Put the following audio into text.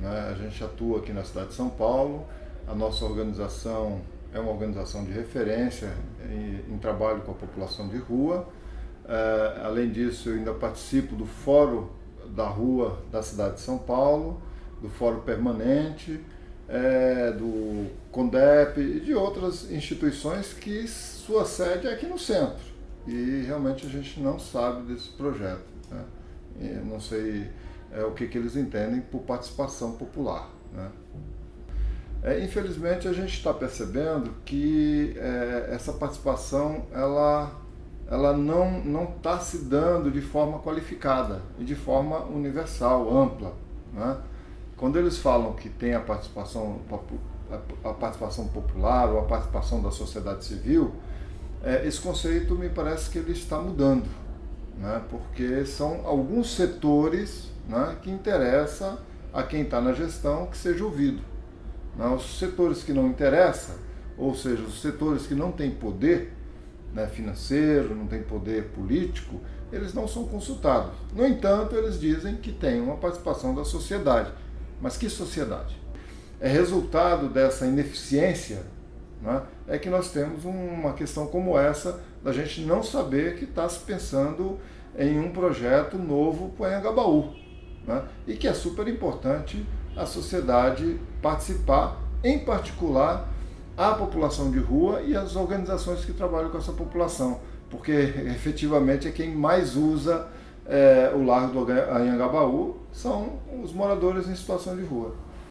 Né? A gente atua aqui na cidade de São Paulo, a nossa organização é uma organização de referência em, em trabalho com a população de rua. É, além disso, eu ainda participo do Fórum da Rua da cidade de São Paulo, do Fórum Permanente, é, do CONDEP e de outras instituições que sua sede é aqui no centro. E realmente a gente não sabe desse projeto. Né? não sei é, o que, que eles entendem por participação popular. Né? É, infelizmente a gente está percebendo que é, essa participação ela, ela não está se dando de forma qualificada e de forma universal, ampla. Né? Quando eles falam que tem a participação, a participação popular ou a participação da sociedade civil, é, esse conceito me parece que ele está mudando, né? porque são alguns setores né, que interessa a quem está na gestão que seja ouvido. Né? Os setores que não interessam, ou seja, os setores que não têm poder né, financeiro, não têm poder político, eles não são consultados. No entanto, eles dizem que tem uma participação da sociedade. Mas que sociedade? É resultado dessa ineficiência né, é que nós temos uma questão como essa da gente não saber que está se pensando em um projeto novo para o Anhangabaú. Né, e que é super importante a sociedade participar, em particular a população de rua e as organizações que trabalham com essa população, porque efetivamente é quem mais usa é, o Largo do Anhangabaú, são os moradores em situação de rua.